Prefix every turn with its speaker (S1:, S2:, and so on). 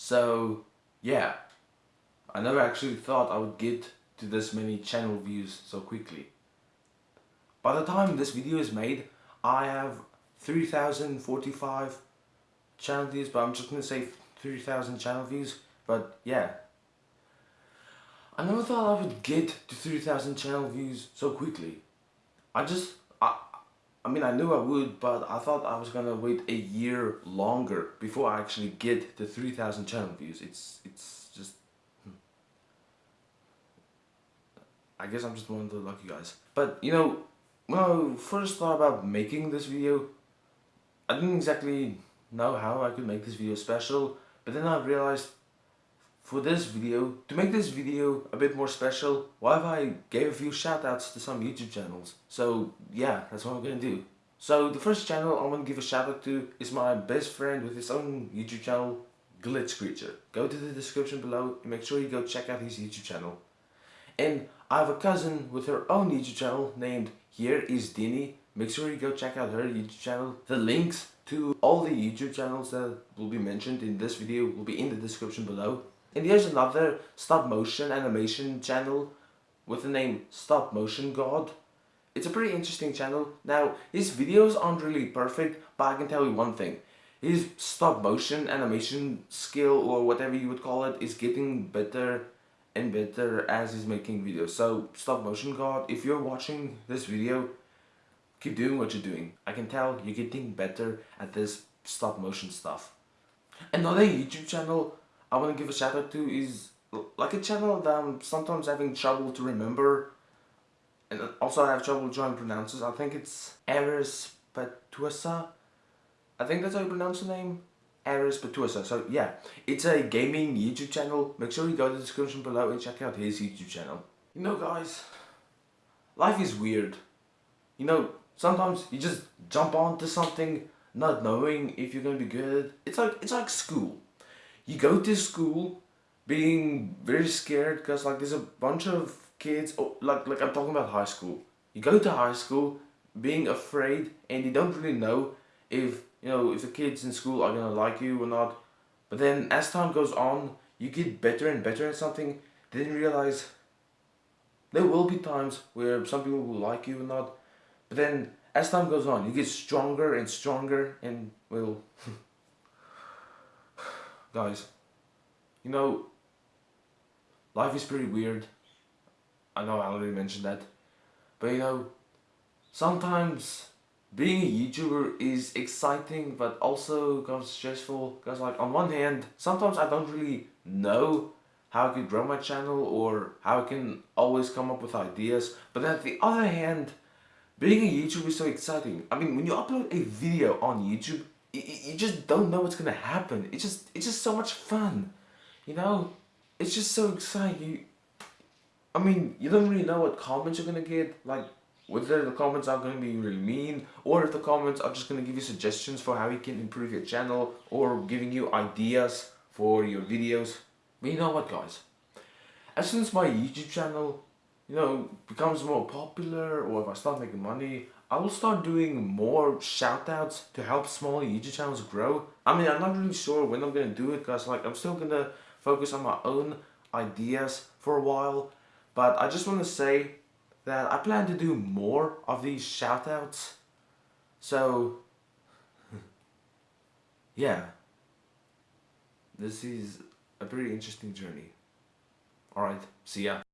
S1: So, yeah. I never actually thought I would get to this many channel views so quickly. By the time this video is made, I have 3045 channel views, but I'm just gonna say 3000 channel views, but yeah. I never thought I would get to 3000 channel views so quickly. I just, I, I mean I knew I would, but I thought I was gonna wait a year longer before I actually get to 3000 channel views. It's, it's just, hmm. I guess I'm just one of the lucky guys. But you know, when I first thought about making this video, I didn't exactly know how I could make this video special, but then I realized for this video, to make this video a bit more special, why if I gave a few shoutouts to some YouTube channels? So yeah, that's what I'm gonna do. So the first channel I want to give a shout out to is my best friend with his own YouTube channel, Glitch Creature. Go to the description below and make sure you go check out his YouTube channel. And I have a cousin with her own YouTube channel named Here is Dini. Make sure you go check out her YouTube channel. The links to all the YouTube channels that will be mentioned in this video will be in the description below. And here's another stop motion animation channel with the name Stop Motion God. It's a pretty interesting channel. Now, his videos aren't really perfect, but I can tell you one thing. His stop motion animation skill or whatever you would call it is getting better and better as he's making videos. So stop motion god, if you're watching this video, keep doing what you're doing. I can tell you're getting better at this stop motion stuff. Another YouTube channel I want to give a shout out to is like a channel that I'm sometimes having trouble to remember and also I have trouble trying to pronounce it. I think it's Eris Patuasa. I think that's how you pronounce the name. Ares Patuasa. So yeah, it's a gaming YouTube channel. Make sure you go to the description below and check out his YouTube channel. You know guys, life is weird. You know, sometimes you just jump onto something not knowing if you're gonna be good. It's like it's like school. You go to school being very scared because like there's a bunch of kids oh, like like I'm talking about high school. You go to high school being afraid and you don't really know if you know, if the kids in school are gonna like you or not. But then as time goes on, you get better and better at something, then realize there will be times where some people will like you or not. But then as time goes on, you get stronger and stronger and well, guys, you know, life is pretty weird. I know I already mentioned that. But you know, sometimes being a YouTuber is exciting but also kind of stressful because like on one hand sometimes I don't really know how I could grow my channel or how I can always come up with ideas but at the other hand being a YouTuber is so exciting I mean when you upload a video on YouTube you just don't know what's gonna happen. It's just it's just so much fun you know? It's just so exciting. You, I mean you don't really know what comments you're gonna get like whether the comments are to be really mean or if the comments are just to give you suggestions for how you can improve your channel or giving you ideas for your videos. But you know what guys, as soon as my YouTube channel you know becomes more popular or if I start making money, I will start doing more shoutouts to help smaller YouTube channels grow. I mean I'm not really sure when I'm to do it because like I'm still to focus on my own ideas for a while. But I just want to say that I plan to do more of these shoutouts. So, yeah, this is a pretty interesting journey. Alright, see ya.